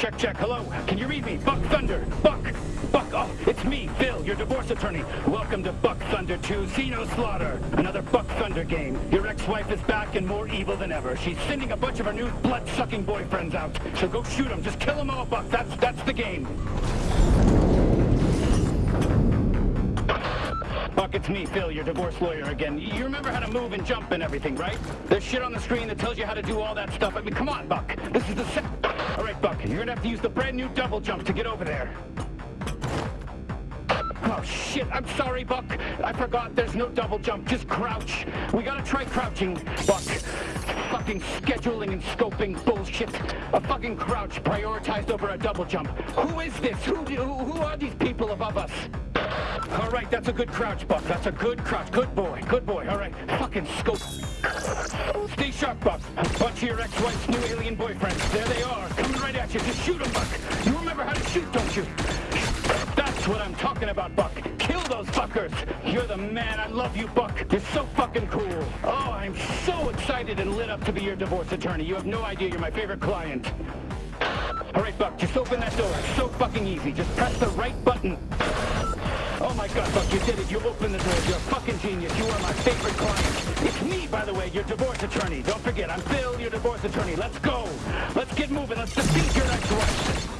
Check, check. Hello. Can you read me? Buck Thunder. Buck. Buck. Oh, it's me, Phil, your divorce attorney. Welcome to Buck Thunder 2 Xeno Slaughter. Another Buck Thunder game. Your ex-wife is back and more evil than ever. She's sending a bunch of her new blood-sucking boyfriends out. So go shoot them. Just kill them all, Buck. That's, that's the game. Buck, it's me, Phil, your divorce lawyer again. You remember how to move and jump and everything, right? There's shit on the screen that tells you how to do all that stuff. I mean, come on, Buck. This is the set. Right, Buck, you're gonna have to use the brand new double jump to get over there. Oh, shit, I'm sorry, Buck. I forgot there's no double jump, just crouch. We gotta try crouching, Buck. Fucking scheduling and scoping bullshit. A fucking crouch prioritized over a double jump. Who is this? Who, who, who are these people above us? All right, that's a good crouch, Buck. That's a good crouch. Good boy. Good boy. All right. Fucking scope. Stay sharp, Buck. Bunch of your ex-wife's new alien boyfriends. There they are. Coming right at you. Just shoot them, Buck. You remember how to shoot, don't you? That's what I'm talking about, Buck. Kill those fuckers. You're the man. I love you, Buck. You're so fucking cool. Oh, I'm so excited and lit up to be your divorce attorney. You have no idea you're my favorite client. All right, Buck, just open that door. It's so fucking easy. Just press the right button. Oh my god, Buck, you did it. You opened the door. You're a fucking genius. You are my favorite client. It's me, by the way, your divorce attorney. Don't forget, I'm Phil, your divorce attorney. Let's go. Let's get moving. Let's defeat your ex-wife.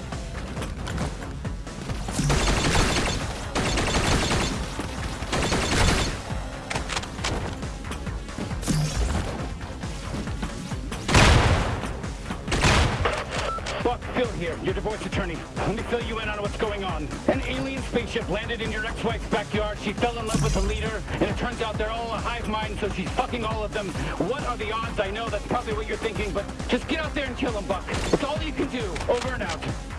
Buck, Phil here, your divorce attorney. Let me fill you in on what's going on. An alien spaceship landed in your ex-wife's backyard. She fell in love with the leader, and it turns out they're all a hive mind, so she's fucking all of them. What are the odds? I know that's probably what you're thinking, but just get out there and kill them, Buck. It's all you can do. Over and out.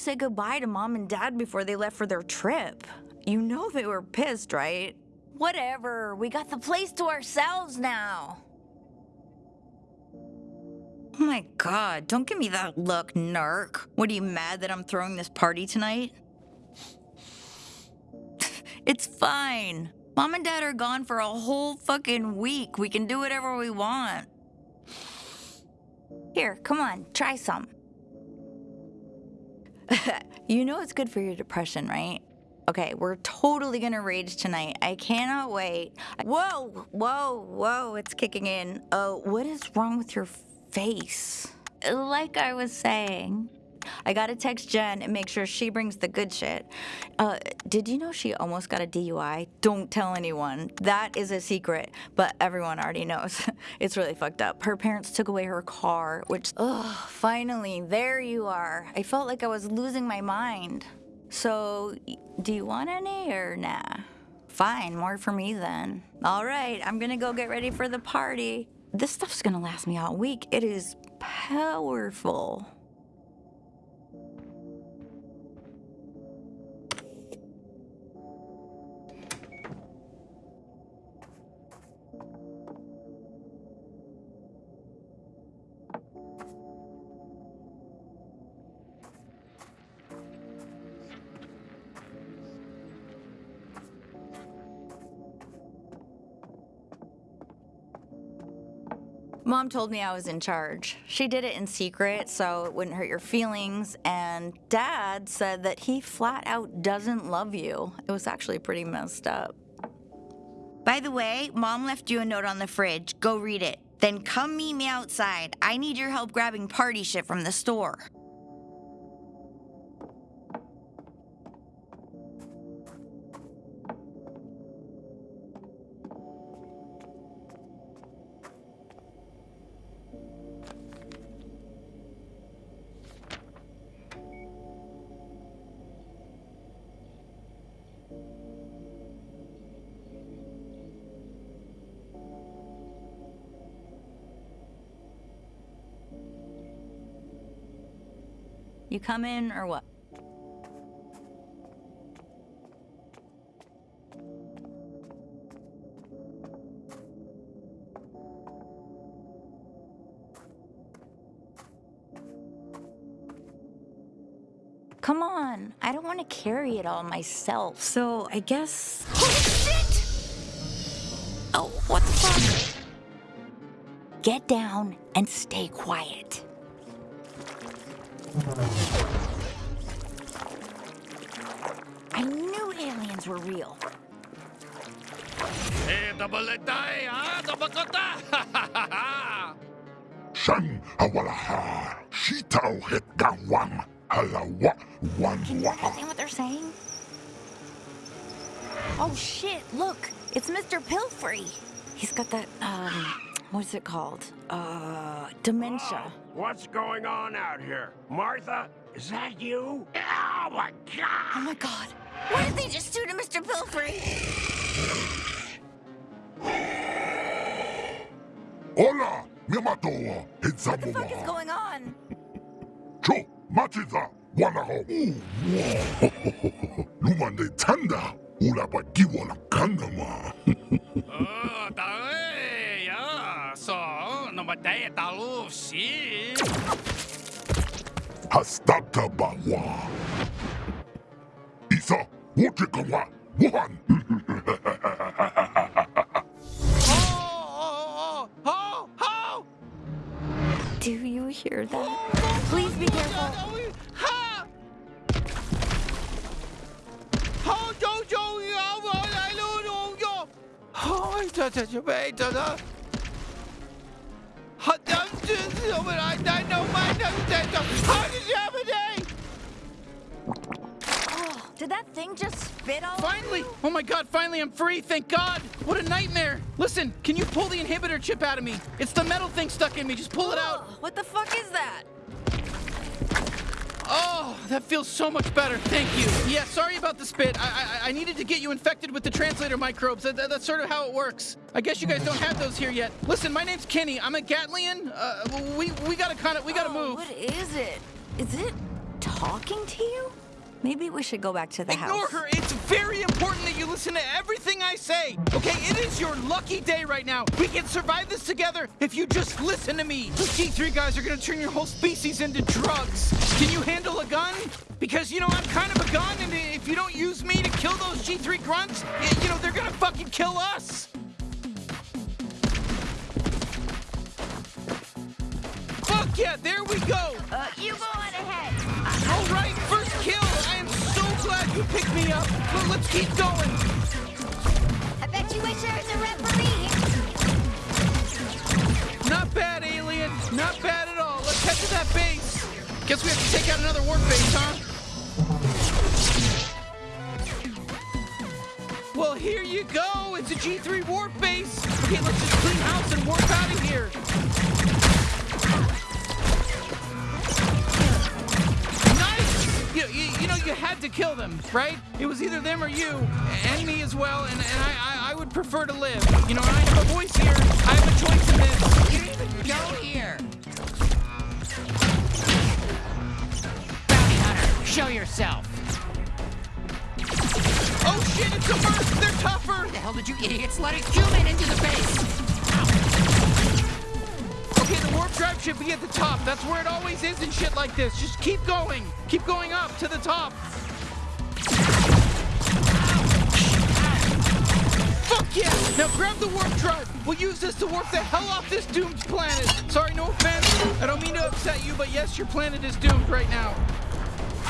Say goodbye to mom and dad before they left for their trip? You know they were pissed, right? Whatever. We got the place to ourselves now. Oh my god, don't give me that look, narc. What are you mad that I'm throwing this party tonight? it's fine. Mom and dad are gone for a whole fucking week. We can do whatever we want. Here, come on, try some. you know it's good for your depression, right? Okay, we're totally gonna rage tonight. I cannot wait. Whoa, whoa, whoa, it's kicking in. Oh, what is wrong with your face? Like I was saying, I gotta text Jen and make sure she brings the good shit. Uh, did you know she almost got a DUI? Don't tell anyone. That is a secret, but everyone already knows. it's really fucked up. Her parents took away her car, which, ugh, finally, there you are. I felt like I was losing my mind. So, do you want any or nah? Fine, more for me then. All right, I'm gonna go get ready for the party. This stuff's gonna last me all week. It is powerful. Mom told me I was in charge. She did it in secret so it wouldn't hurt your feelings, and Dad said that he flat out doesn't love you. It was actually pretty messed up. By the way, Mom left you a note on the fridge. Go read it. Then come meet me outside. I need your help grabbing party shit from the store. You come in or what? Come on, I don't want to carry it all myself. So I guess. Holy shit! Oh, what the fuck? Get down and stay quiet. I knew aliens were real. Tabalatay, ha? Tabakota! Shan awalaha, shitao het gawang, halawa wan Can you understand what they're saying? Oh shit, look, it's Mr. Pilfrey. He's got that, um, what's it called? Uh, dementia. What's going on out here? Martha, is that you? Oh my god! Oh my god. What did they just do to Mr. Pilfrey? Hola, miamato, What the fuck is going on? Cho, machiza, wanaho. Lumande tanda, ulapa giwala kandama. Oh, tae, ya. So, namatay talu, si. Hastata bawa. Isa, wotikawa, wuhan. Oh, oh, Do you hear that? Please be careful. oh. Ha! Oh, yo, yo, yo, How did you have a day? Oh, did that thing just spit all Finally! Oh my god, finally I'm free, thank god! What a nightmare! Listen, can you pull the inhibitor chip out of me? It's the metal thing stuck in me, just pull it out! What the fuck is that? Oh, that feels so much better, thank you. Yeah, sorry about the spit. I I, I needed to get you infected with the translator microbes. That, that- that's sort of how it works. I guess you guys don't have those here yet. Listen, my name's Kenny. I'm a Gatlian. Uh, we, we gotta kind of, we gotta Oh, move. What is it? Is it talking to you? Maybe we should go back to the Ignore house. her. It's very important that you listen to everything I say. Okay, it is your lucky day right now. We can survive this together if you just listen to me. Those G3 guys are gonna turn your whole species into drugs. Can you handle a gun? Because, you know, I'm kind of a gun, and if you don't use me to kill those G3 grunts, you know, they're gonna fucking kill us. Fuck yeah, there we go. Uh, you go on ahead. All right, picked me up. But let's keep going. I bet you wish there was a referee. Not bad, alien. Not bad at all. Let's head to that base. Guess we have to take out another warp base, huh? Well, here you go. It's a G3 warp base. Okay, let's just clean house and warp out of here. Had to kill them, right? It was either them or you, and me as well, and, and I, I, I would prefer to live. You know, I have a voice here. I have a choice in this. You didn't even go here. Bounty hunter, show yourself. Oh shit, it's a burst! They're tougher! Why the hell did you idiots let a human into the base? Okay, the warp drive should be at the top. That's where it always is in shit like this. Just keep going. Keep going up to the top. Fuck yeah! Now grab the warp drive. We'll use this to warp the hell off this doomed planet. Sorry, no offense. I don't mean to upset you, but yes, your planet is doomed right now.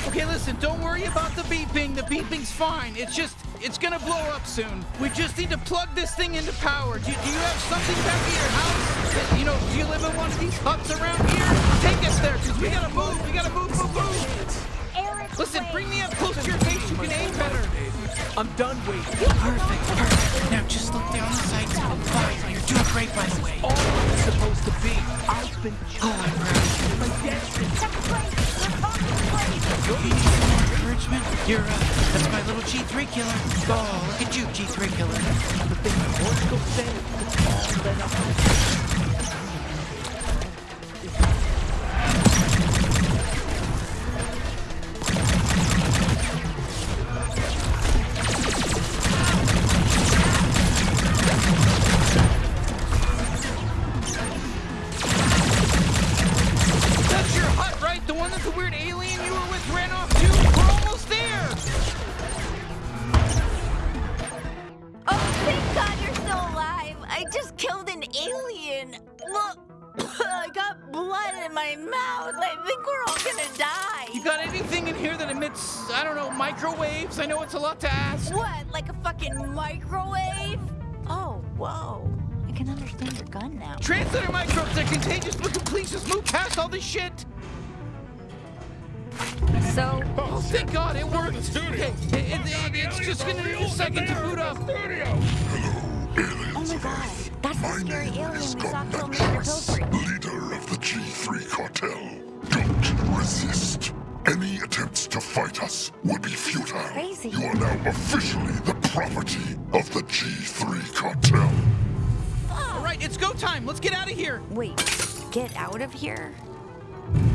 Okay, listen, don't worry about the beeping. The beeping's fine. It's just, it's gonna blow up soon. We just need to plug this thing into power. Do, do you have something back at your house? You know, do you live in one of these huts around here? Take us there, because we gotta move. We gotta move, move, move. Listen, bring me up close to your face. You can aim better. I'm done waiting. Perfect, perfect. Now just look down the sights. Fine, you're doing great, by the way. All it's supposed to be. I've been. Oh, I'm proud. My destiny. You need some more encouragement? You're, uh, that's my little G3 killer. Oh, look at you, G3 killer. The thing horoscope said, all that I- the weird alien you were with ran off too? We're almost there! Oh, thank God you're still alive! I just killed an alien! Look! I got blood in my mouth! I think we're all gonna die! You got anything in here that emits, I don't know, microwaves? I know it's a lot to ask. What, like a fucking microwave? Oh, whoa. I can understand your gun now. Transmitter microbes are contagious, but please just move past all this shit? So, Oh, thank God, it worked. Okay, it, it- it's just gonna need a second to boot up. oh my god, that's the My scary name alien we is saw kill Governor Mr. Joyce, Pillsbury. leader of the G3 cartel. Don't resist. Any attempts to fight us would be futile. Crazy. You are now officially the property of the G3 cartel. All right, it's go time. Let's get out of here. Wait, get out of here?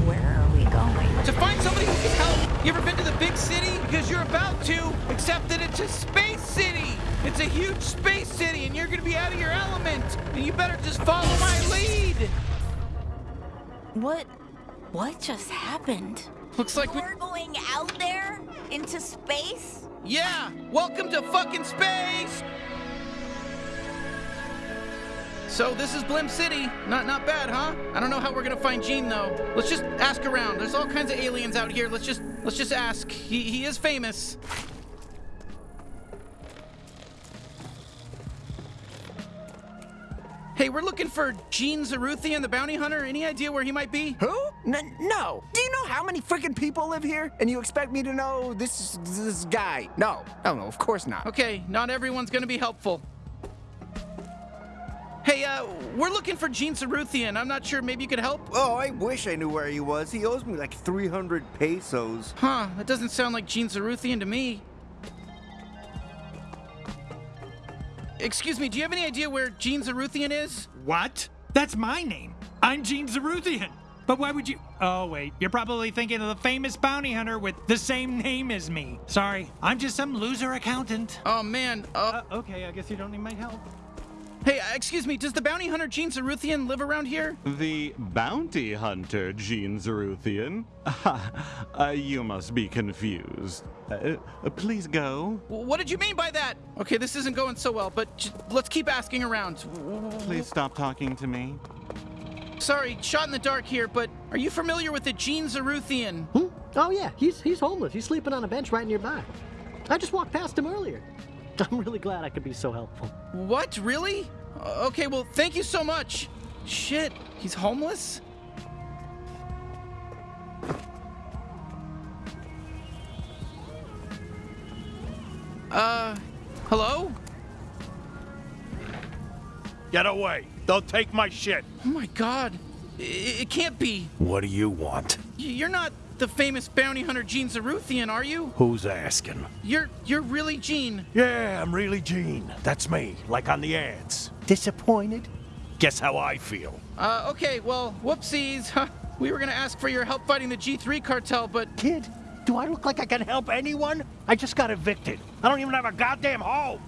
Where are we going? To find somebody who can help. You ever been to the big city? Because you're about to, except that it's a space city. It's a huge space city, and you're gonna be out of your element. And you better just follow my lead. What? What just happened? Looks like we. We're going out there? Into space? Yeah, welcome to fucking space. So this is Blim City. Not not bad, huh? I don't know how we're gonna find Gene though. Let's just ask around. There's all kinds of aliens out here. Let's just let's just ask. He he is famous. Hey, we're looking for Gene Zaruthian, the bounty hunter. Any idea where he might be? Who? N- no. Do you know how many freaking people live here? And you expect me to know this this guy? No. Oh, no, of course not. Okay, not everyone's gonna be helpful. Hey, uh, we're looking for Gene Zaruthian. I'm not sure. Maybe you could help? Oh, I wish I knew where he was. He owes me like 300 pesos. Huh, that doesn't sound like Gene Zaruthian to me. Excuse me, do you have any idea where Gene Zaruthian is? What? That's my name. I'm Gene Zaruthian. But why would you? Oh, wait. You're probably thinking of the famous bounty hunter with the same name as me. Sorry, I'm just some loser accountant. Oh, man. Uh, Uh, okay, I guess you don't need my help. Hey, uh, excuse me, does the bounty hunter Gene Zaruthian live around here? The bounty hunter, Gene Zaruthian? uh, you must be confused. Uh, uh, please go. What did you mean by that? Okay, this isn't going so well, but j- let's keep asking around. W- w- Please stop talking to me. Sorry, shot in the dark here, but are you familiar with the Gene Zaruthian? Hmm? Oh yeah, he's he's homeless. He's sleeping on a bench right nearby. I just walked past him earlier. I'm really glad I could be so helpful. What? Really? Uh, Okay, well, thank you so much. Shit, he's homeless? Uh, hello? Get away. They'll take my shit. Oh my god. I- It, can't be. What do you want? You're not the famous bounty hunter Gene Zaruthian, are you? Who's asking? You're you're really Gene. Yeah, I'm really Gene. That's me, like on the ads. Disappointed? Guess how I feel. Uh, okay, well, whoopsies. Huh. We were gonna ask for your help fighting the G3 cartel, but Kid, do I look like I can help anyone? I just got evicted. I don't even have a goddamn home.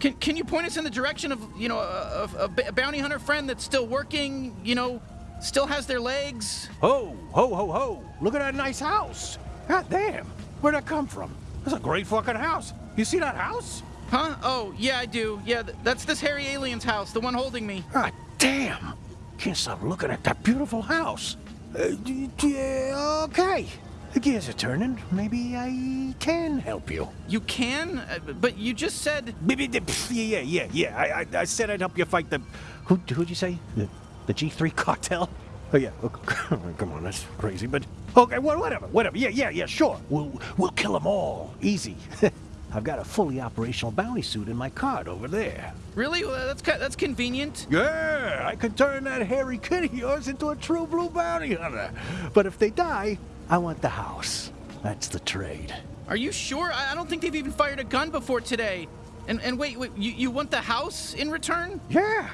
Can, can you point us in the direction of, you know, a bounty hunter friend that's still working, you know, still has their legs? Ho, ho, ho, ho. Look at that nice house. God damn. Where'd that come from? That's a great fucking house. You see that house? Huh? Oh, yeah, I do. Yeah, th- that's this hairy alien's house, the one holding me. God damn. Can't stop looking at that beautiful house. Uh, d- d- uh, okay. The gears are turning. Maybe I can help you. You can? Uh, but you just said. Maybe the- Yeah, yeah, yeah. I, I, I said I'd help you fight the. Who, who'd you say? The, the G3 cartel? Oh, yeah. Oh, Come on, that's crazy, but. Okay, well, whatever, whatever. Yeah, yeah, yeah, sure. We'll, we'll kill them all. Easy. I've got a fully operational bounty suit in my cart over there. Really? Well, that's that's convenient. Yeah, I could turn that hairy kid of yours into a true blue bounty hunter. But if they die, I want the house. That's the trade. Are you sure? I, I don't think they've even fired a gun before today. And and wait, wait, you, you want the house in return? Yeah,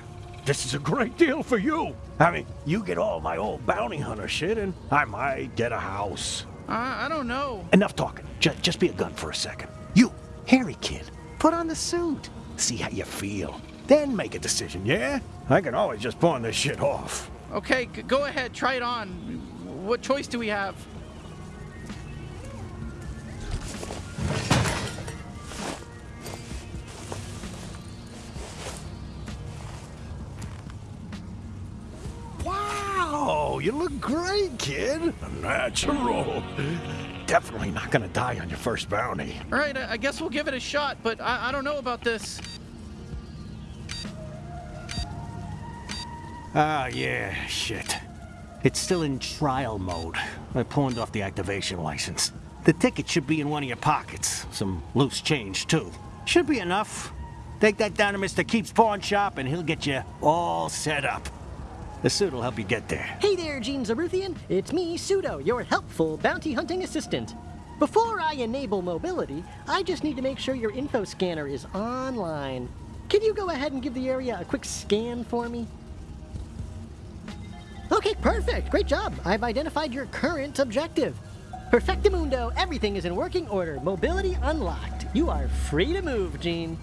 this is a great deal for you. I mean, you get all my old bounty hunter shit, and I might get a house. Uh, I don't know. Enough talking. Just, just be a gun for a second. You, hairy kid, put on the suit. See how you feel. Then make a decision, yeah? I can always just pawn this shit off. Okay, g- go ahead, try it on. What choice do we have? Oh, you look great, kid. Natural. Definitely not gonna die on your first bounty. All right, I I guess we'll give it a shot, but I, I don't know about this. Ah, yeah, shit. It's still in trial mode. I pawned off the activation license. The ticket should be in one of your pockets. Some loose change, too. Should be enough. Take that down to Mr. Keep's pawn shop and he'll get you all set up. The suit will help you get there. Hey there, Gene Zaruthian. It's me, Pseudo, your helpful bounty hunting assistant. Before I enable mobility, I just need to make sure your info scanner is online. Can you go ahead and give the area a quick scan for me? Okay, perfect. Great job. I've identified your current objective. Perfectamundo, everything is in working order. Mobility unlocked. You are free to move, Gene.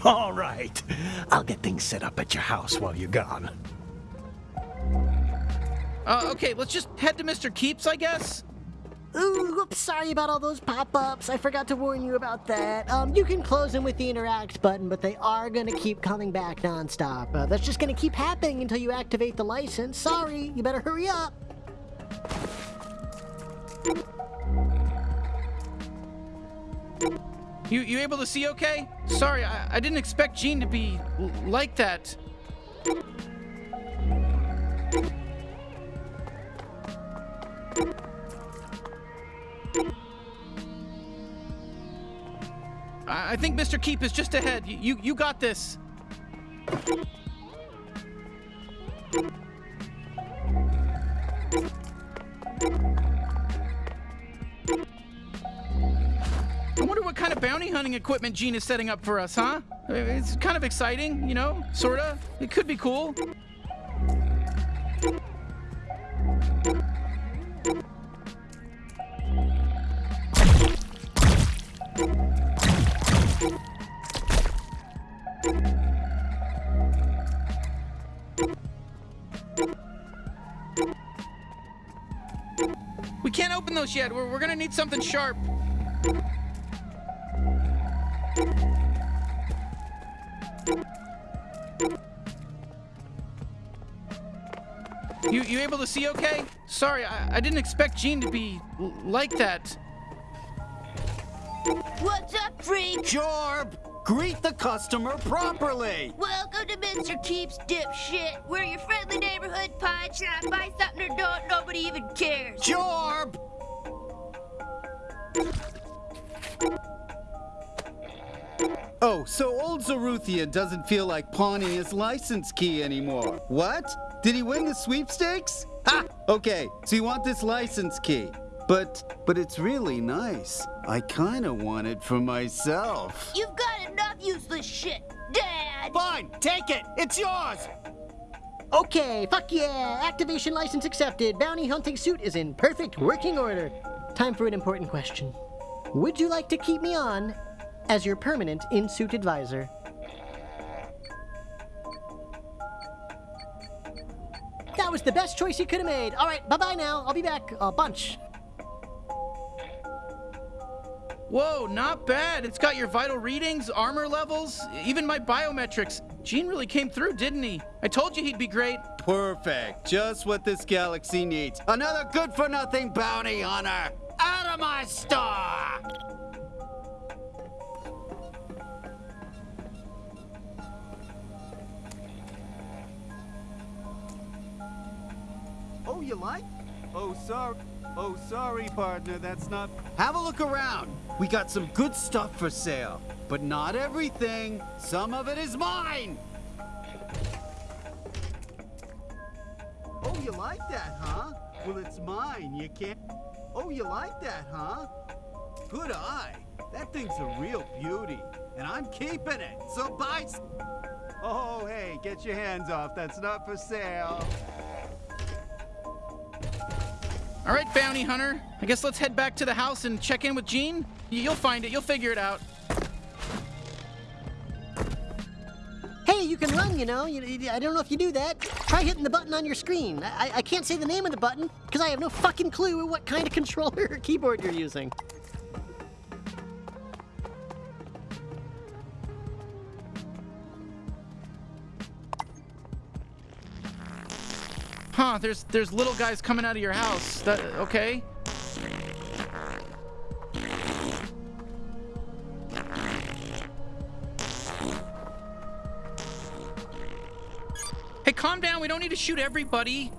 All right. I'll get things set up at your house while you're gone. Uh, okay, let's just head to Mr. Keeps, I guess. Ooh, whoops, sorry about all those pop-ups. I forgot to warn you about that. Um, you can close them with the interact button, but they are gonna keep coming back nonstop. Uh, that's just gonna keep happening until you activate the license. Sorry, you better hurry up. You you able to see okay? Sorry, I, I didn't expect Gene to be like that. I, I think Mr. Keep is just ahead. You, you got this. I wonder what kind of bounty hunting equipment Gene is setting up for us, huh? It's kind of exciting, you know? Sorta. It could be cool. We can't open those yet. We're, we're gonna need something sharp. You you see okay? Sorry, I, I didn't expect Gene to be like that. What's up, freak? Jorb, greet the customer properly. Welcome to Mr. Keeps Dipshit. We're your friendly neighborhood pawn shop. Buy something or don't, nobody even cares. Jorb! Oh, so old Zaruthian doesn't feel like pawning his license key anymore. What? Did he win the sweepstakes? Ha! Okay, so you want this license key. But, but it's really nice. I kinda want it for myself. You've got enough useless shit, Dad. Fine, take it. It's yours. Okay, fuck yeah! Activation license accepted. Bounty hunting suit is in perfect working order. Time for an important question. Would you like to keep me on as your permanent in-suit advisor? That was the best choice you could have made. All right, bye-bye now. I'll be back a bunch. Whoa, not bad. It's got your vital readings, armor levels, even my biometrics. Gene really came through, didn't he? I told you he'd be great. Perfect. Just what this galaxy needs. Another good for nothing bounty hunter. Out of my store! You like? Oh, sorry. Oh, sorry, partner. That's not. Have a look around. We got some good stuff for sale. But not everything. Some of it is mine. Oh, you like that, huh? Well, it's mine. You can't. Oh, you like that, huh? Good eye. That thing's a real beauty. And I'm keeping it. So buy. Oh, hey, get your hands off. That's not for sale. All right, bounty hunter. I guess let's head back to the house and check in with Gene. You'll find it. You'll figure it out. Hey, you can run, you know. I don't know if you do that. Try hitting the button on your screen. I- I can't say the name of the button because I have no fucking clue what kind of controller or keyboard you're using. Huh, there's there's little guys coming out of your house. That okay? Hey, calm down. We don't need to shoot everybody.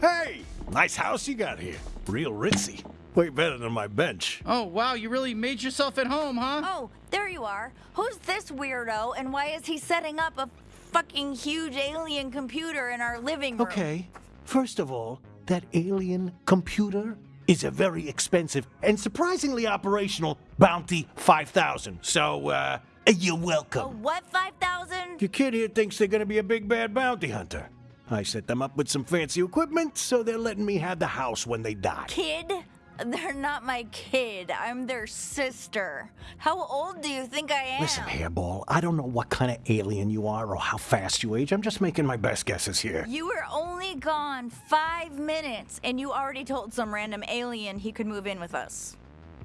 Hey, nice house you got here. Real ritzy. Way better than my bench. Oh, wow, you really made yourself at home, huh? Oh, there you are. Who's this weirdo and why is he setting up a fucking huge alien computer in our living room? Okay, first of all, that alien computer is a very expensive and surprisingly operational Bounty 5000. So, uh, you're welcome. A what 5000? Your kid here thinks they're gonna be a big bad bounty hunter. I set them up with some fancy equipment, so they're letting me have the house when they die. Kid? They're not my kid. I'm their sister. How old do you think I am? Listen, Hairball, I don't know what kind of alien you are or how fast you age. I'm just making my best guesses here. You were only gone five minutes, and you already told some random alien he could move in with us.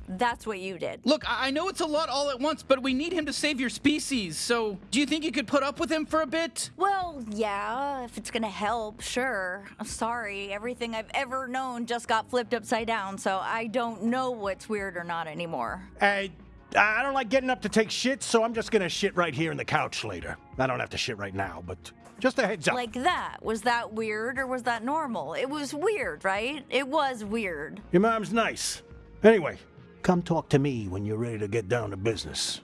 That's what you did. Look, I I know it's a lot all at once, but we need him to save your species. So, do you think you could put up with him for a bit? Well, yeah, if it's gonna help, sure. I'm sorry, everything I've ever known just got flipped upside down, so I don't know what's weird or not anymore. I, I don't like getting up to take shit, so I'm just gonna shit right here in the couch later. I don't have to shit right now, but just a heads up. Like that. Was that weird or was that normal? It was weird, right? It was weird. Your mom's nice. Anyway, come talk to me when you're ready to get down to business.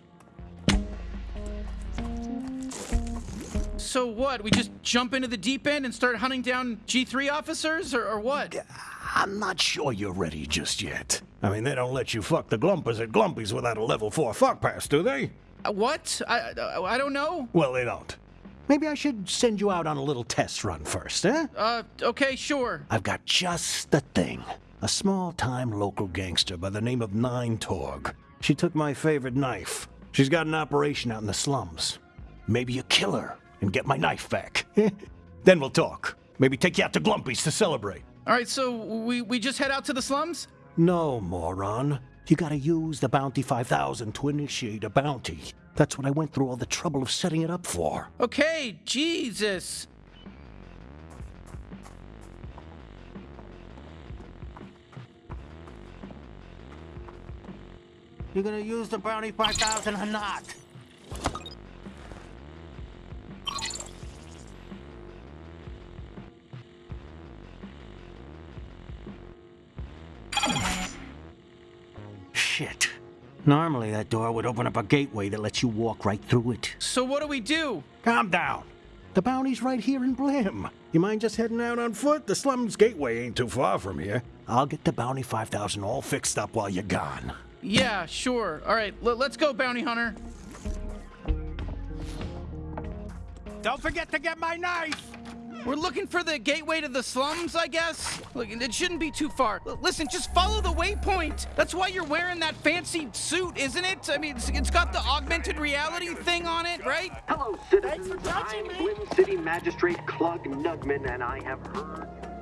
So what? We just jump into the deep end and start hunting down G3 officers, or, or what? I'm not sure you're ready just yet. I mean, they don't let you fuck the Glumpers at Glumpies without a level 4 fuck pass, do they? Uh, what? I, uh, I don't know. Well, they don't. Maybe I should send you out on a little test run first, eh? Uh, okay, sure. I've got just the thing. A small-time local gangster by the name of Nine Torg. She took my favorite knife. She's got an operation out in the slums. Maybe you kill her and get my knife back. then we'll talk. Maybe take you out to Glumpy's to celebrate. All right, so we, we just head out to the slums? No, moron. You gotta use the Bounty 5000 to initiate a bounty. That's what I went through all the trouble of setting it up for. Okay, Jesus. You're gonna use the Bounty 5000 or not? Shit. Normally that door would open up a gateway that lets you walk right through it. So what do we do? Calm down. The bounty's right here in Blim. You mind just heading out on foot? The slums gateway ain't too far from here. I'll get the bounty 5000 all fixed up while you're gone. Yeah, sure. All right, l- let's go, bounty hunter. Don't forget to get my knife! We're looking for the gateway to the slums, I guess. Look, it shouldn't be too far. L- listen, just follow the waypoint. That's why you're wearing that fancy suit, isn't it? I mean, it's, it's got the augmented reality thing on it, right? Hello, citizens. I'm Blim City Magistrate Clug Nugman, and I have heard the.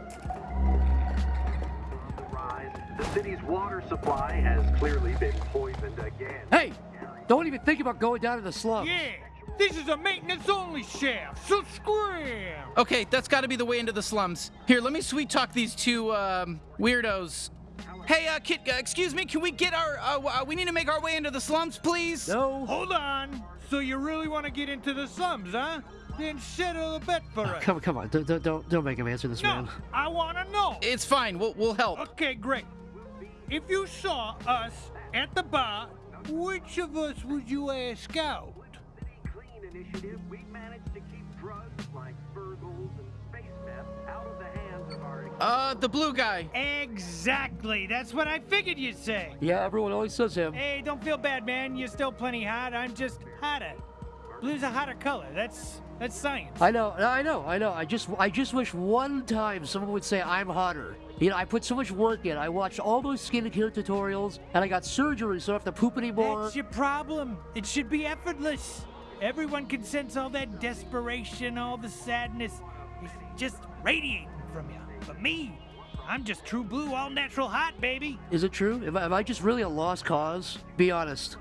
The city's water supply has clearly been poisoned again. Hey, don't even think about going down to the slums. Yeah, this is a maintenance-only shaft, so scram! Okay, that's got to be the way into the slums. Here, let me sweet talk these two um, weirdos. Hey, uh, kid, uh, excuse me, can we get our, uh, uh, we need to make our way into the slums, please? No. Hold on. So you really want to get into the slums, huh? Then settle a bet for us. Come, come on, don't, don't- don't, don't make him answer this, No, man. I want to know. It's fine, we'll, we'll help. Okay, great. If you saw us at the bar, which of us would you ask out? Initiative, we managed to keep drugs like Virgils and space meth out of the hands of our Uh, the blue guy. Exactly. That's what I figured you'd say. Yeah, everyone always says him. Hey, don't feel bad, man. You're still plenty hot. I'm just hotter. Blue's a hotter color. That's that's science. I know, I know, I know. I just, I just wish one time someone would say I'm hotter. You know, I put so much work in. I watched all those skincare tutorials, and I got surgery, so I don't have to poop anymore. That's your problem. It should be effortless. Everyone can sense all that desperation, all the sadness. It's just radiating from you. But me, I'm just true blue, all natural hot, baby. Is it true? Am I, am I just really a lost cause? Be honest.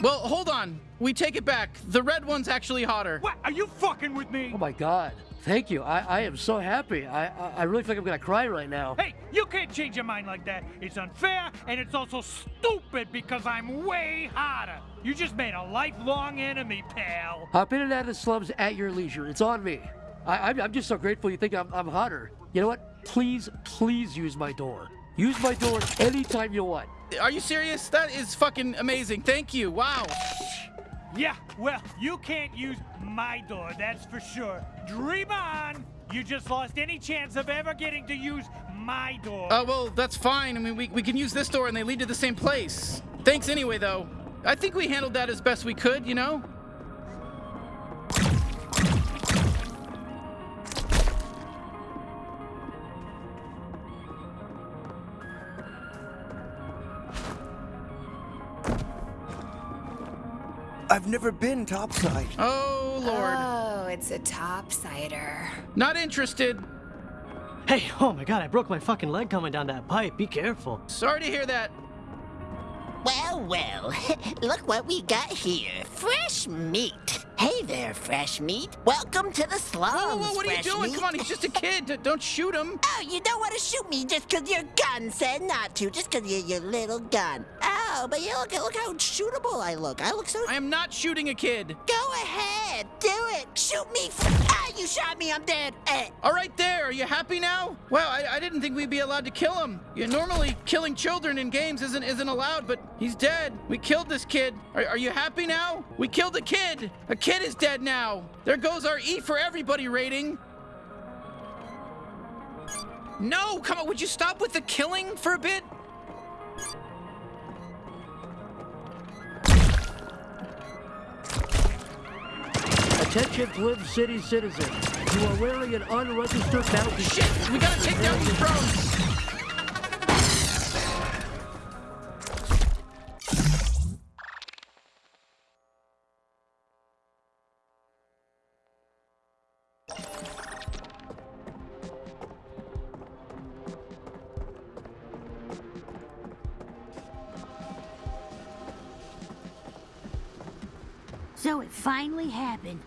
Well, hold on. We take it back. The red one's actually hotter. What? Are you fucking with me? Oh my god. Thank you. I, I am so happy. I, I I really think I'm gonna cry right now. Hey, you can't change your mind like that. It's unfair and it's also stupid because I'm way hotter. You just made a lifelong enemy, pal. Hop in and out of the slums at your leisure. It's on me. I, I'm, I'm just so grateful you think I'm, I'm hotter. You know what? Please, please use my door. Use my door anytime you want. Are you serious? That is fucking amazing. Thank you. Wow. Yeah, well, you can't use my door, that's for sure. Dream on! You just lost any chance of ever getting to use my door. Oh, well, that's fine. I mean, we, we can use this door and they lead to the same place. Thanks anyway, though. I think we handled that as best we could, you know? I've never been topside. Oh, Lord. Oh, it's a topsider. Not interested. Hey, oh my god, I broke my fucking leg coming down that pipe. Be careful. Sorry to hear that. Well, well, look what we got here. Fresh meat. Hey there, fresh meat. Welcome to the slums, Whoa, whoa, whoa, what are you doing? meat. Come on, he's just a kid. Don't shoot him. Oh, you don't want to shoot me just 'cause your gun said not to, just 'cause you're your little gun. Oh, but you look, look how shootable I look. I look so... I am not shooting a kid. Go ahead, do it. Shoot me. Ah, you shot me, I'm dead. Eh. All right, there. Are you happy now? Wow, I, I didn't think we'd be allowed to kill him. Yeah, normally, killing children in games isn't isn't allowed, but he's dead. We killed this kid. Are, are you happy now? We killed a kid. A kid is dead now. There goes our E for everybody rating. No, come on. Would you stop with the killing for a bit? Attention, Twin City citizens. You are wearing an unregistered bounty. Shit! We gotta take down these drones. So it finally happened.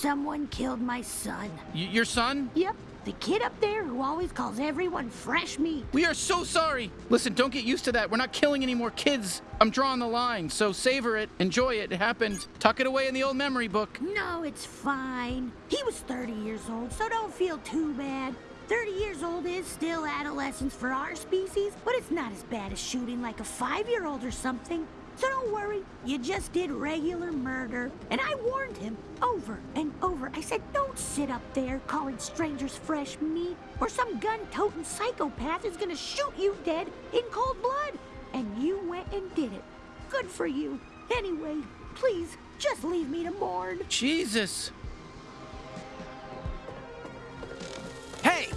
Someone killed my son. Y- your son? Yep, the kid up there who always calls everyone fresh meat. We are so sorry. Listen, don't get used to that. We're not killing any more kids. I'm drawing the line, so savor it, enjoy it. It happened. Tuck it away in the old memory book. No, it's fine. He was 30 years old, so don't feel too bad. 30 years old is still adolescence for our species, but it's not as bad as shooting like a five-year-old or something. So don't worry, you just did regular murder. And I warned him over and over. I said, don't sit up there calling strangers fresh meat, or some gun-toting psychopath is gonna shoot you dead in cold blood. And you went and did it. Good for you. Anyway, please, just leave me to mourn. Jesus.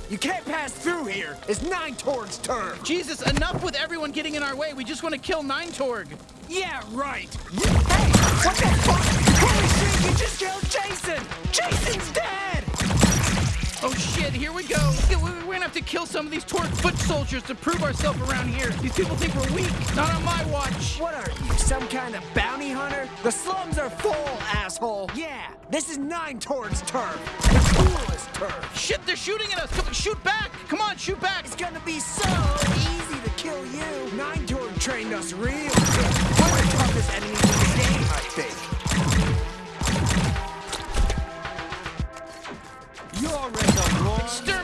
You can't pass through here. It's Nine Torg's turn. Jesus, enough with everyone getting in our way. We just want to kill Nine Torg. Yeah, right. Hey, what the fuck? Holy shit, you just killed Jason. Jason's dead. Oh shit, here we go. We- We're gonna have to kill some of these Torg foot soldiers to prove ourselves around here. These people think we're weak. Not on my watch. What are you, some kind of bounty hunter? The slums are full, asshole. Yeah, this is Nine Torg's turf. The coolest turf. Shit, they're shooting at us. Come shoot back. Come on, shoot back. It's gonna be so easy to kill you. Nine Torg trained us real good. We're the toughest enemies in the game, I think. You're in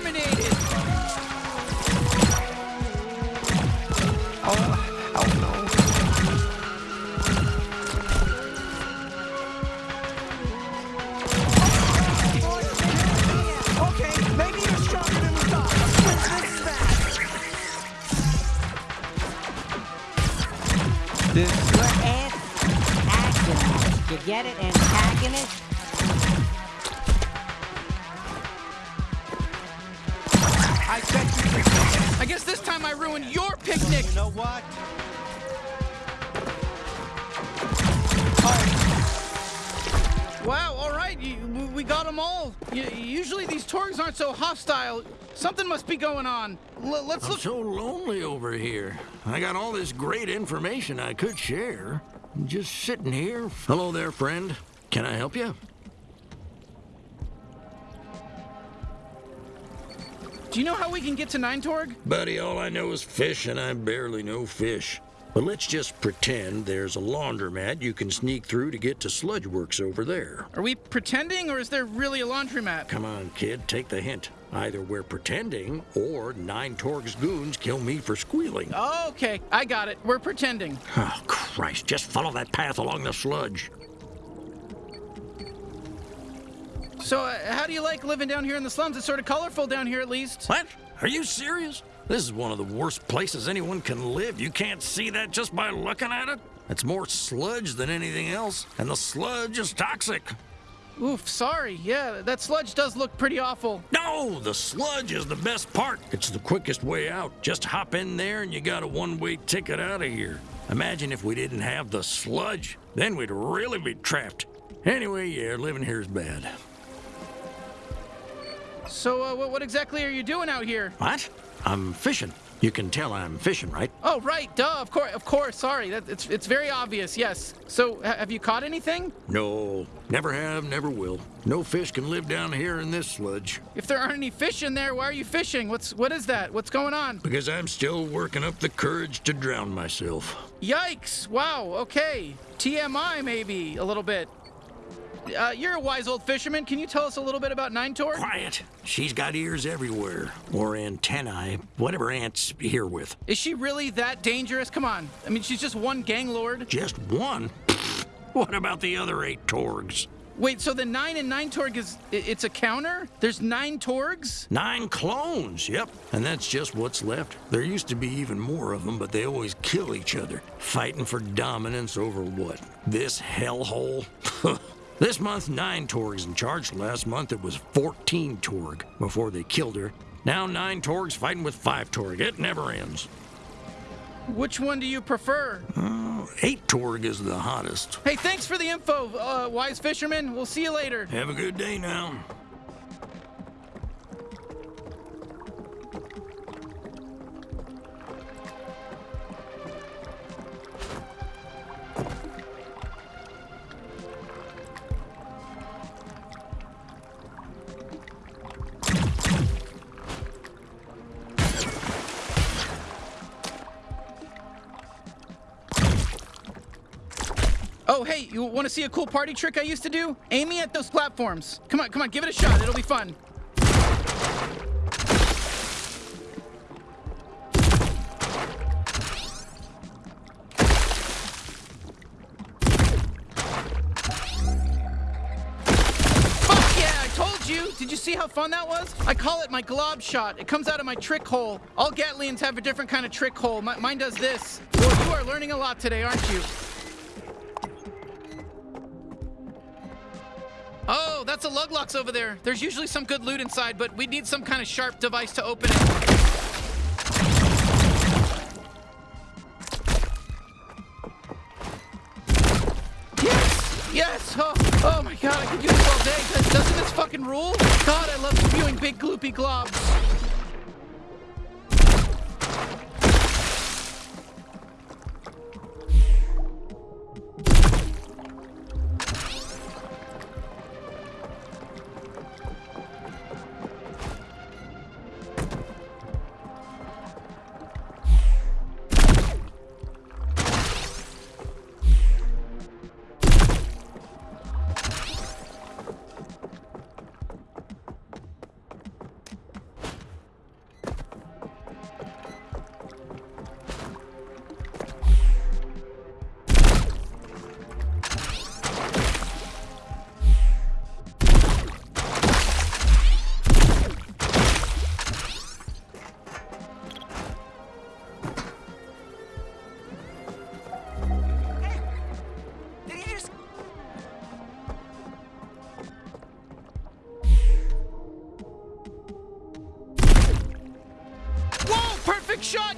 must be going on. L- let's I'm look. so lonely over here. I got all this great information I could share, Just sitting here. Hello there, friend. Can I help you? Do you know how we can get to Nine Torg? Buddy, all I know is fish, and I barely know fish. But let's just pretend there's a laundromat you can sneak through to get to Sludge Works over there. Are we pretending, or is there really a laundromat? Come on, kid, take the hint. Either we're pretending, or Nine Torg's goons kill me for squealing. Okay, I got it. We're pretending. Oh, Christ, just follow that path along the sludge. So, uh, how do you like living down here in the slums? It's sort of colorful down here, at least. What? Are you serious? This is one of the worst places anyone can live. You can't see that just by looking at it. It's more sludge than anything else, and the sludge is toxic. Oof, sorry. Yeah, that sludge does look pretty awful. No, the sludge is the best part. It's the quickest way out. Just hop in there and you got a one-way ticket out of here. Imagine if we didn't have the sludge. Then we'd really be trapped. Anyway, yeah, living here is bad. So, uh, what, what exactly are you doing out here? What? I'm fishing. You can tell I'm fishing, right? Oh, right, duh, of course, of course, sorry. That, it's, it's very obvious, yes. So, ha- have you caught anything? No, never have, never will. No fish can live down here in this sludge. If there aren't any fish in there, why are you fishing? What's, what is that? What's going on? Because I'm still working up the courage to drown myself. Yikes, wow, okay. TMI, maybe, a little bit. Uh, you're a wise old fisherman. Can you tell us a little bit about Nine Torg? Quiet. She's got ears everywhere, or antennae, whatever ants here with. Is she really that dangerous? Come on. I mean, she's just one gang lord. Just one? What about the other eight Torgs? Wait, so the nine and nine Torg is it's a counter? There's nine Torgs? Nine clones, yep. And that's just what's left. There used to be even more of them, but they always kill each other, fighting for dominance over what? This hellhole? this month, nine Torgs in charge. Last month, it was 14 Torg before they killed her. Now, nine Torgs fighting with five Torg. It never ends. Which one do you prefer? Eight Torg is the hottest. Hey, thanks for the info, uh, wise fisherman. We'll see you later. Have a good day now. Oh, hey, you want to see a cool party trick I used to do? Aim me at those platforms. Come on, come on, give it a shot. It'll be fun. Fuck yeah, I told you. Did you see how fun that was? I call it my glob shot. It comes out of my trick hole. All Gatlians have a different kind of trick hole. Mi- mine does this. Well, you are learning a lot today, aren't you? That's a Luglox over there. There's usually some good loot inside, but we need some kind of sharp device to open it. Yes! Yes! Oh, oh my god, I could do this all day. Doesn't this fucking rule? God, I love spewing big gloopy globs.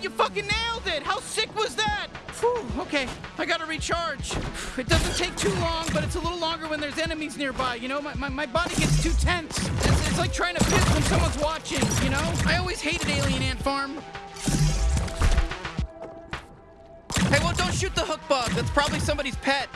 You fucking nailed it! How sick was that? Whew, okay, I gotta recharge. It doesn't take too long, but it's a little longer when there's enemies nearby, you know? My, my, my body gets too tense. It's, it's like trying to piss when someone's watching, you know? I always hated Alien Ant Farm. Hey, well, don't don't shoot the hook bug. That's probably somebody's pet.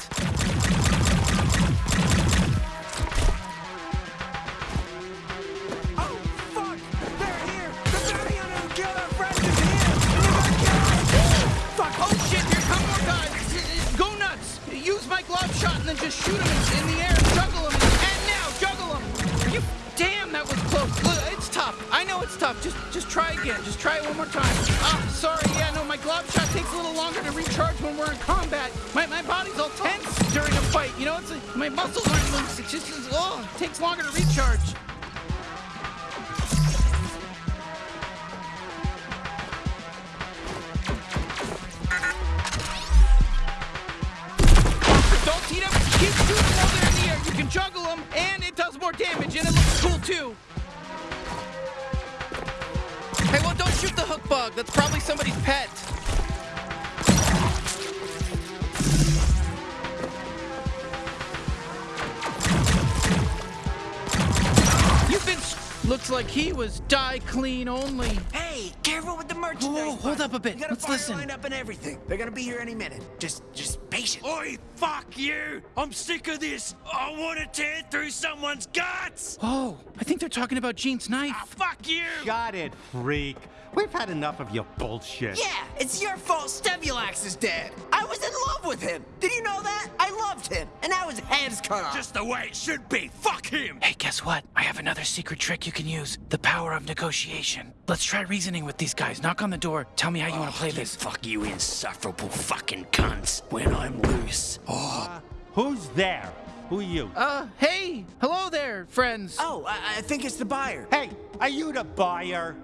Clean only. Hey, careful with the merchandise. Whoa, hold up a bit. We got Let's a fire listen. lined up and everything. They're gonna be here any minute. Just, just patient. Oi, fuck you! I'm sick of this! I want to tear through someone's guts! Oh, I think they're talking about Gene's knife. Ah, fuck you! Got it, freak. We've had enough of your bullshit. Yeah, it's your fault Stevulax is dead. I was in love with him. Did you know that? I loved him, and now his head's cut off. Just the way it should be! Fuck him! Hey, guess what? I have another secret trick you can use. The power of negotiation. Let's try reasoning with these guys. Knock on the door. Tell me how you want to play this. Fuck you, insufferable fucking cunts! When I'm loose. Oh. Who's there? Who are you? Uh, hey, hello there, friends. Oh, I, I think it's the buyer. Hey, are you the buyer?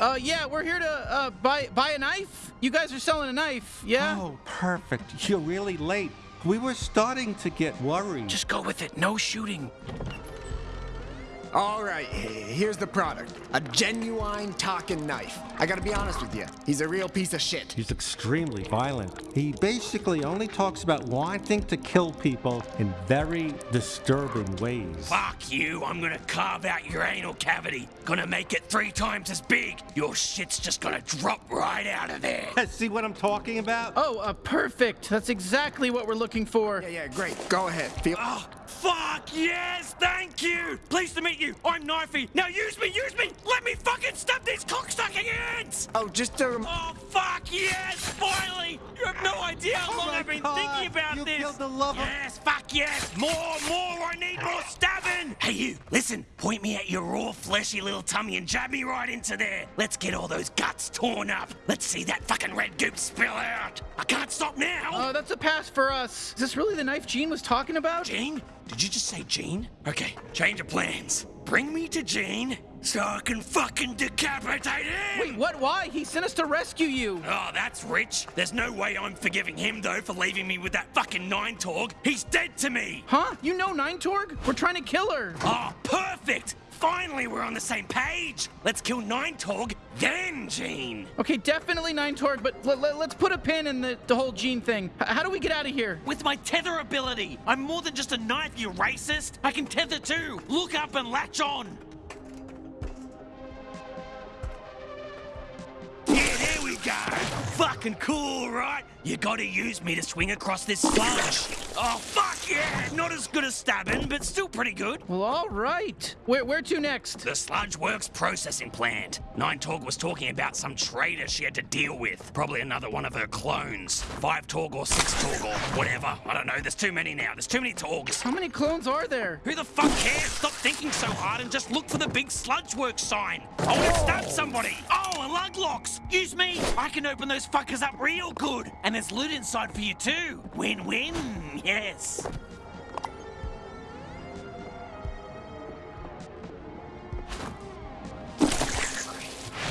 Uh, yeah, we're here to uh buy buy a knife. You guys are selling a knife, yeah? Oh, perfect. You're really late. We were starting to get worried. Just go with it. No shooting. All right, here's the product. A genuine talking knife. I gotta be honest with you. He's a real piece of shit. He's extremely violent. He basically only talks about wanting to kill people in very disturbing ways. Fuck you! I'm gonna carve out your anal cavity. Gonna make it three times as big. Your shit's just gonna drop right out of there. See what I'm talking about? Oh, uh, perfect. That's exactly what we're looking for. Yeah, yeah, great. Go ahead. Feel. Oh, fuck yes! Thank you! Pleased to meet you. I'm Knifey. Now use me, use me! Let me fucking stab these cocksucking ants! Oh, just to. Rem- Oh, fuck yes! Finally! You have no idea how Oh long my I've been God, thinking about you this! killed the love of- yes, fuck yes! More, more! I need more stabbing! Hey, you, listen. Point me at your raw, fleshy little tummy and jab me right into there. Let's get all those guts torn up. Let's see that fucking red goop spill out. I can't stop now! Uh, that's a pass for us. Is this really the knife Gene was talking about? Gene? Did you just say Gene? Okay, change of plans. Bring me to Gene so I can fucking decapitate him! Wait, what? Why? He sent us to rescue you. Oh, that's rich. There's no way I'm forgiving him, though, for leaving me with that fucking Nine Torg. He's dead to me! Huh? You know Nine Torg? We're trying to kill her. Oh, perfect! Finally, we're on the same page! Let's kill Nine Torg, then Gene! Okay, definitely Nine Torg, but let, us put a pin in the, the whole Gene thing. H- how do we get out of here? With my tether ability! I'm more than just a knife, you racist! I can tether too! Look up and latch on! Yeah, there we go! Fucking cool, right? You gotta use me to swing across this sludge. Oh, fuck yeah! Not as good as stabbing, but still pretty good. Well, all right. Where, where to next? The Sludge Works processing plant. Nine Torg was talking about some traitor she had to deal with. Probably another one of her clones. Five Torg or six Torg or whatever. I don't know. There's too many now. There's too many Torgs. How many clones are there? Who the fuck cares? Stop thinking so hard and just look for the big Sludge Works sign. I want to stab somebody. Oh, and Luglox. Use me. I can open those fuckers up real good. And there's loot inside for you too. Win-win. Yes.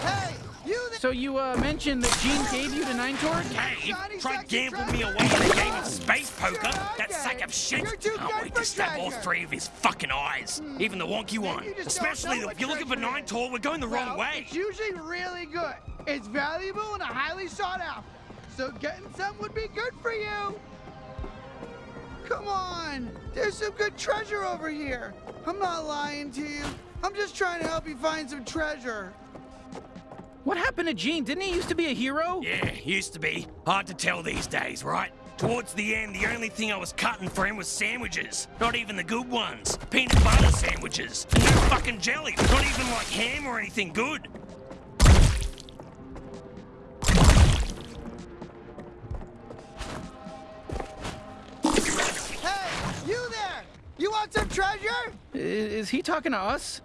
Hey, you So you uh, mentioned that Gene gave you the Nine Torg? Hey, try gamble me away in a game of space poker. That sack of shit. Can't wait to stab all three of his fucking eyes. Even the wonky one. Especially don't if you're looking for Nine Torg, we're going the wrong way. It's usually really good. It's valuable and highly sought after. So getting some would be good for you. Come on, there's some good treasure over here. I'm not lying to you. I'm just trying to help you find some treasure. What happened to Gene? Didn't he used to be a hero? Yeah, used to be. Hard to tell these days, right? Towards the end, the only thing I was cutting for him was sandwiches. Not even the good ones. Peanut butter sandwiches. And no fucking jelly. Not even like ham or anything good. You want some treasure? Is he talking to us?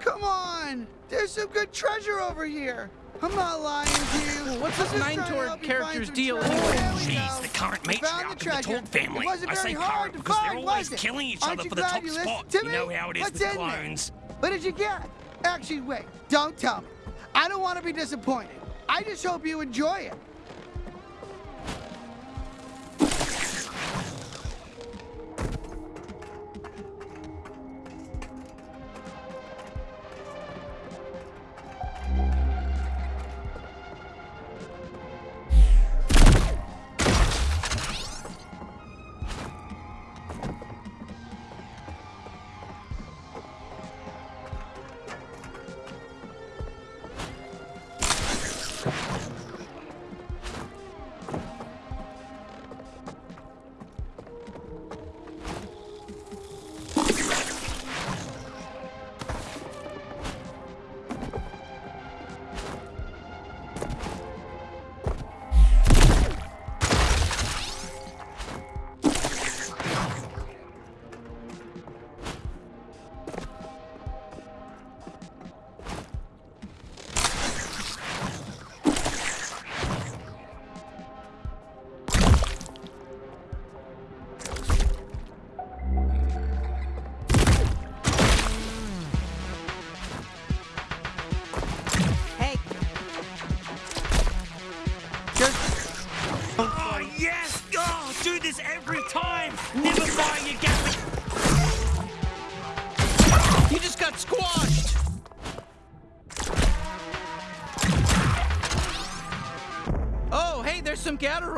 Come on! There's some good treasure over here. I'm not lying to you. What's this Nine Torg character's deal anyway? She's the current We found matriarch the of the treasure. Torg family. It wasn't I say very hard current to because find, they're always killing each Aren't other for the top you spot. to You know how it is What's with in there? clones. What did you get? Actually, wait. Don't tell me. I don't want to be disappointed. I just hope you enjoy it.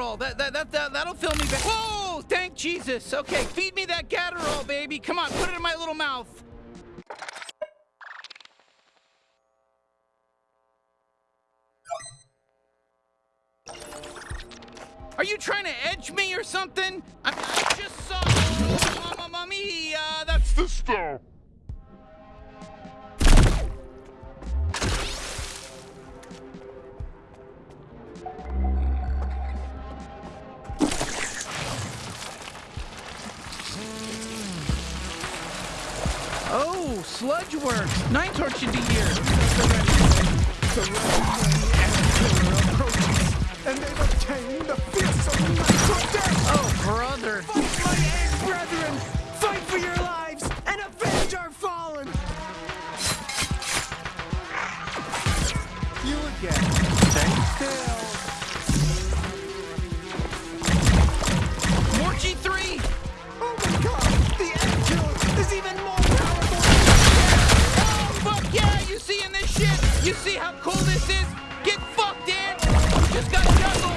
That, that, that, that, that'll fill me back. Whoa, thank Jesus. Okay, feed me that Gatterall, baby. Come on, put it in my little mouth. You again. Stay still. More G3. Oh my god! The is even more powerful Oh, fuck yeah! You this shit? You see how cool this is? Get fucked, Dan! Just got juggled!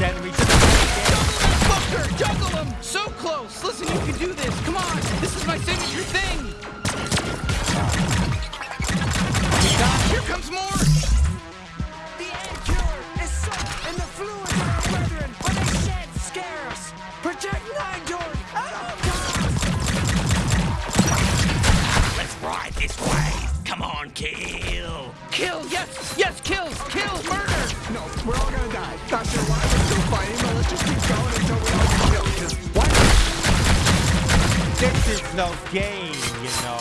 Juggle that fucker! Juggle him! So close! Listen, you can do this! Come on! This is my signature no game, you know.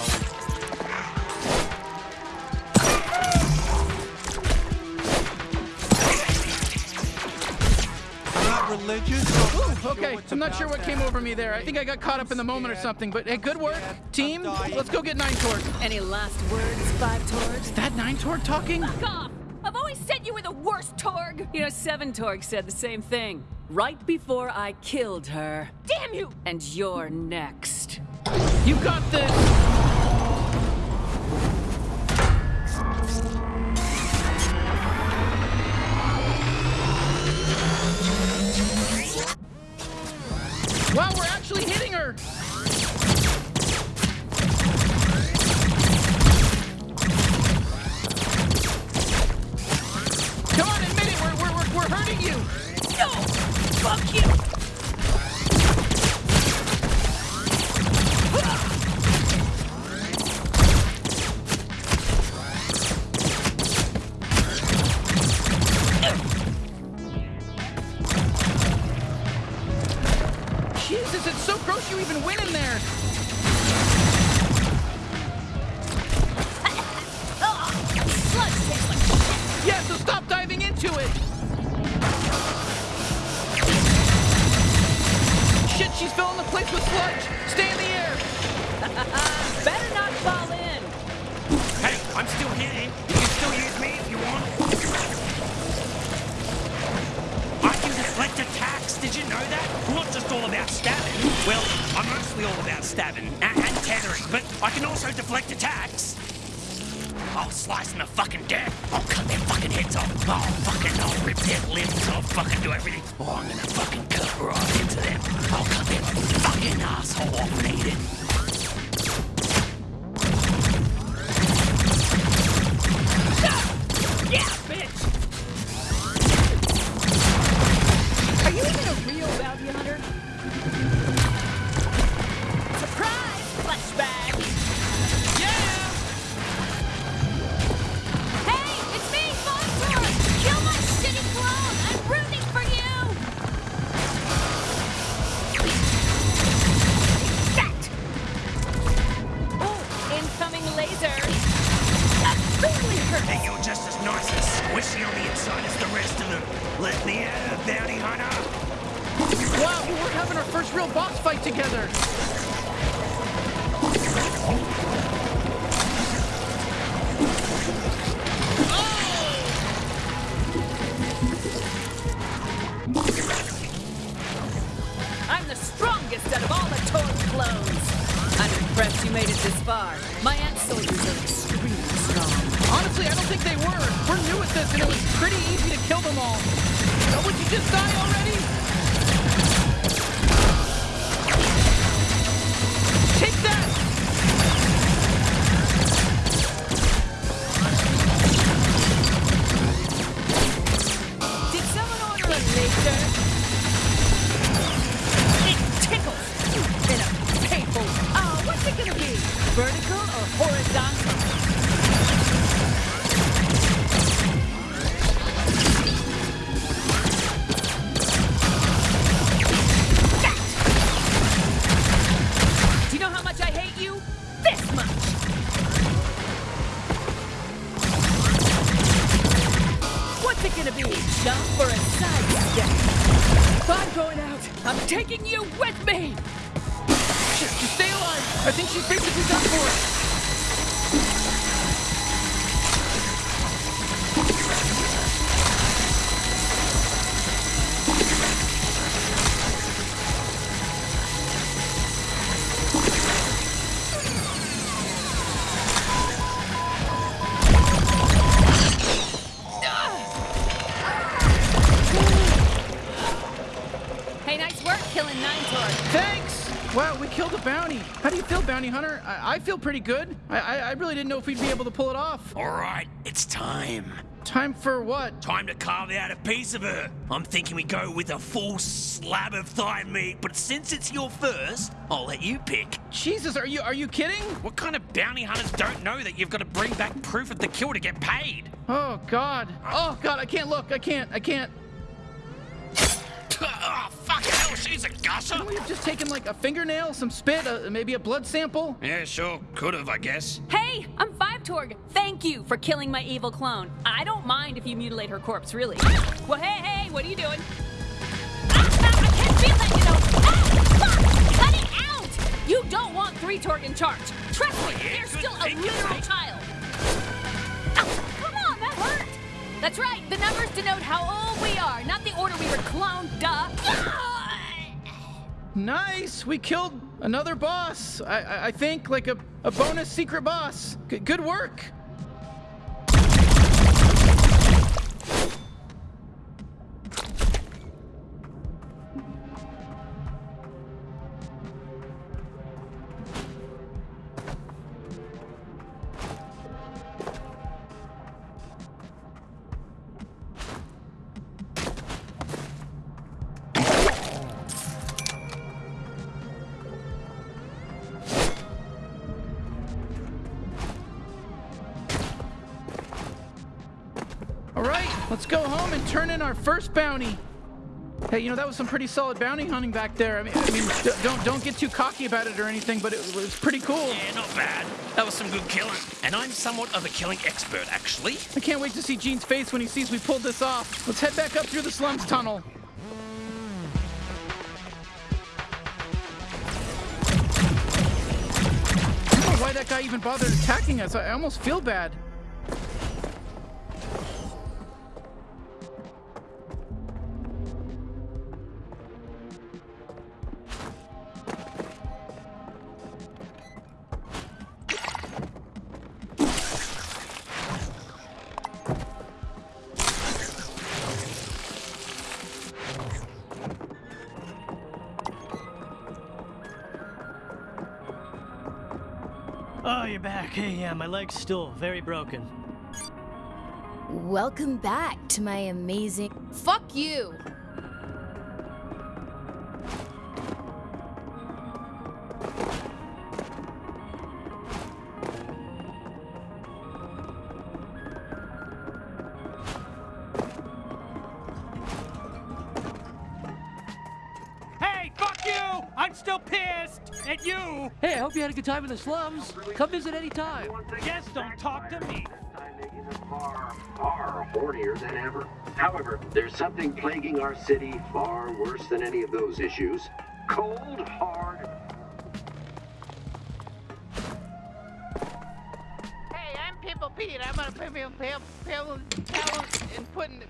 I'm not religious. so Okay, what's I'm not sure what to came over me there. I think I got caught up in the moment or something. But hey, good work, team. Let's go get Nine Torg. Any last words, Five Torg? Is that Nine Torg talking? Fuck off! I've always said you were the worst Torg! You know, Seven Torg said the same thing. Right before I killed her. Damn you! And you're next. You got this! Wow, we're actually hitting Come really! Hey, you're just as nice and squishy on the inside as the rest of them. Let me out, uh, bounty hunter. Wow, we're having our first real boss fight together. Oh! I'm the strongest out of all the Torg clones. I'm impressed you made it this far. My ant soldiers are extremely strong. Honestly, I don't think they were. We're new at this, and it was pretty easy to kill them all. Oh, would you just die already? A bounty. How do you feel, bounty hunter? I, I feel pretty good. I, I I really didn't know if we'd be able to pull it off. All right, it's time. Time for what? Time to carve out a piece of her. I'm thinking we go with a full slab of thigh meat, but since it's your first, I'll let you pick. Jesus, are you are you kidding? What kind of bounty hunters don't know that you've got to bring back proof of the kill to get paid? Oh God. Oh God, I can't look. I can't. I can't. Ah, oh, hell, she's a gusher. Couldn't we have just taken like a fingernail, some spit, uh, maybe a blood sample? Yeah, sure, could have, I guess. Hey, I'm Five Torg. Thank you for killing my evil clone. I don't mind if you mutilate her corpse, really. Well, hey, hey, what are you doing? Ah, ah, I can't feel you know. Ah, cut it out! You don't want Three Torg in charge. Trust me, they're still a literal child. That's right, the numbers denote how old we are, not the order we were cloned, duh. Nice. We killed another boss. I I, think like a, a bonus secret boss. G- good work. All right, let's go home and turn in our first bounty. Hey, you know that was some pretty solid bounty hunting back there. I mean, I mean, don't don't get too cocky about it or anything, but it was pretty cool. Yeah, not bad. That was some good killing. And I'm somewhat of a killing expert, actually. I can't wait to see Gene's face when he sees we pulled this off. Let's head back up through the slums tunnel. I don't know why that guy even bothered attacking us. I I almost feel bad. My leg's still very broken. Welcome back to my amazing. Fuck you! Time in the slums. Come visit anytime. Just don't talk to me. Far hornier than ever. However, there's something plaguing our city far worse than any of those issues. Cold, hard, Hey, I'm Pimple Pete. I'm gonna pimple, pimple, pimple, pallet and putting,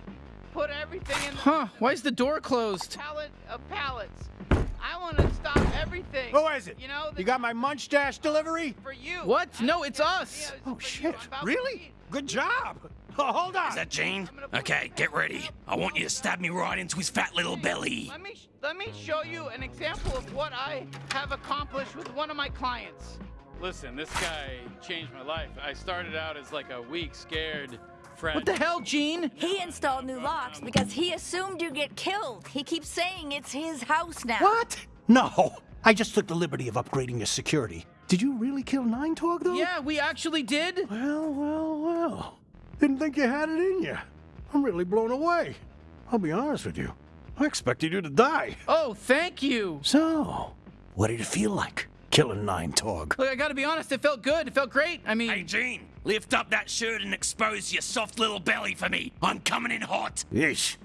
put everything in. Huh? Why is the door closed? Pallet of pallets. I want to stop everything. Who is it? You know, You got my munch dash delivery? for you. What? No, it's us. Oh shit! Really? Good job. Oh, hold on. Is that Gene? Okay, get ready. I want you to stab me right into his fat little belly. Let me let me show you an example of what I have accomplished with one of my clients. Listen, this guy changed my life. I started out as like a weak, scared friend. What the hell, Gene? He installed new locks because he assumed you'd get killed. He keeps saying it's his house now. What? No. I just took the liberty of upgrading your security. Did you really kill Nine Torg, though? Yeah, we actually did. Well, well, well. Didn't think you had it in you. I'm really blown away. I'll be honest with you. I expected you to die. Oh, thank you. So, what did it feel like, killing Nine Torg? Look, I gotta be honest, it felt good. It felt great. I mean, Hey, Gene, lift up that shirt and expose your soft little belly for me. I'm coming in hot. Yeesh.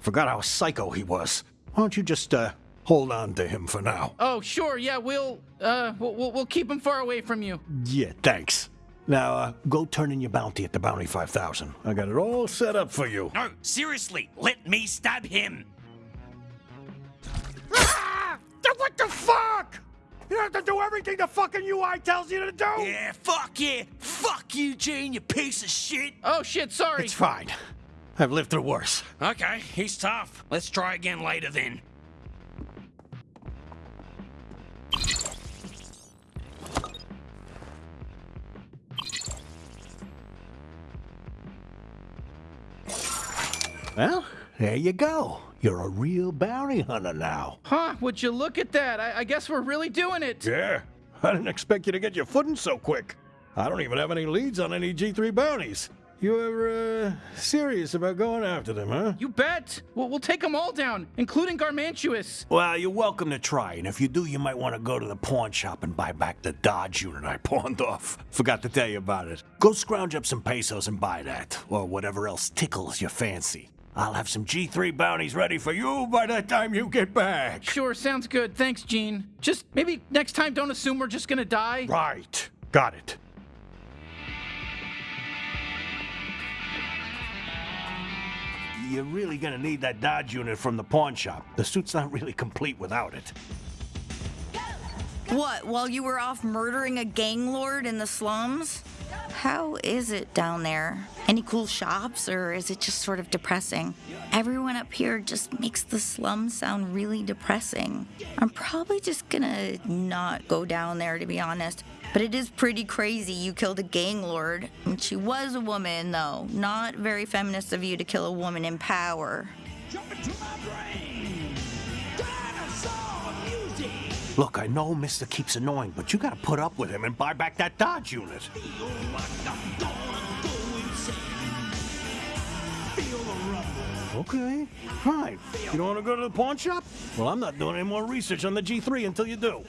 Forgot how psycho he was. Why don't you just, uh, hold on to him for now? oh, sure, yeah, we'll, uh, we'll, we'll, we'll keep him far away from you. Yeah, thanks. Now, uh, go turn in your bounty at the Bounty 5000. I got it all set up for you. No, seriously, let me stab him. Ah! What the fuck? You don't have to do everything the fucking UI tells you to do? Yeah, fuck yeah. Fuck you, Gene, you piece of shit. Oh, shit, sorry. It's fine. I've lived through worse. Okay, he's tough. Let's try again later then. Well, there you go. You're a real bounty hunter now. Huh, would you look at that? I, I guess we're really doing it. Yeah. I didn't expect you to get your footing so quick. I don't even have any leads on any G3 bounties. You're, uh, serious about going after them, huh? You bet. We'll, we'll take them all down, including Garmantuous. Well, you're welcome to try, and if you do, you might want to go to the pawn shop and buy back the Dodge unit I pawned off. Forgot to tell you about it. Go scrounge up some pesos and buy that, or whatever else tickles your fancy. I'll have some G3 bounties ready for you by the time you get back. Sure, sounds good. Thanks, Gene. Just maybe next time don't assume we're just gonna die. Right. Got it. You're really gonna need that Dodge unit from the pawn shop. The suit's not really complete without it. What, while you were off murdering a gang lord in the slums? How is it down there? Any cool shops, or is it just sort of depressing? Everyone up here just makes the slums sound really depressing. I'm probably just gonna not go down there, to be honest. But it is pretty crazy you killed a gang lord. And she was a woman, though. Not very feminist of you to kill a woman in power. Look, I know Mister keeps annoying, but you gotta put up with him and buy back that Dodge unit. Okay, fine. You don't want to go to the pawn shop? Well, I'm not doing any more research on the G3 until you do.